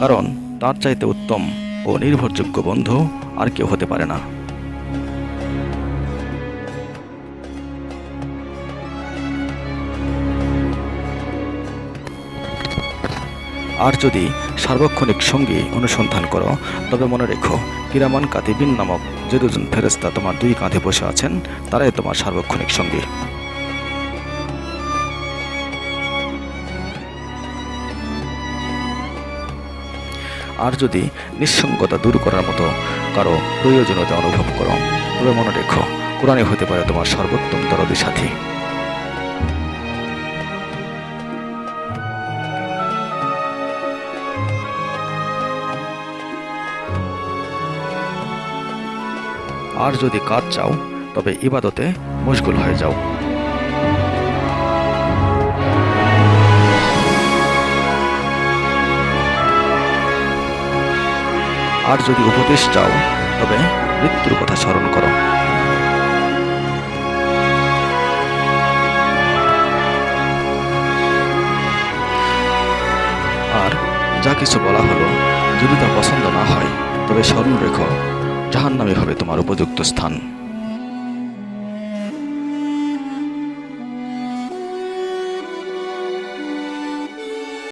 কারণ তার চাইতে উত্তম ও নির্ভরযোগ্য বন্ধু আর কেউ হতে পারে না। আর যদি সার্বক্ষণিক সঙ্গী অনুসন্ধান করো, তবে মনে রেখো কিরামান কাতিবিন নামক যে দুজন ফেরেস্তা তোমার দুই কাঁধে বসে আছেন, তারাই তোমার সার্বক্ষণিক সঙ্গী। আর যদি নিঃসঙ্গতা দূর করার মতো কারও প্রয়োজনীয়তা অনুভব করো, তবে মনে রেখো, কোরআনে হতে পারে তোমার সর্বোত্তম দরদি সাথী। আর যদি কাজ চাও, তবে ইবাদতে মশগুল হয়ে যাও। আর যদি উপদেশ চাও, তবে মৃত্যুর কথা স্মরণ করো। আর যা কিছু বলা হলো, যদি তা পছন্দ না হয়, তবে স্মরণ রেখো। জাহান্নামে হবে তোমার উপযুক্ত স্থান।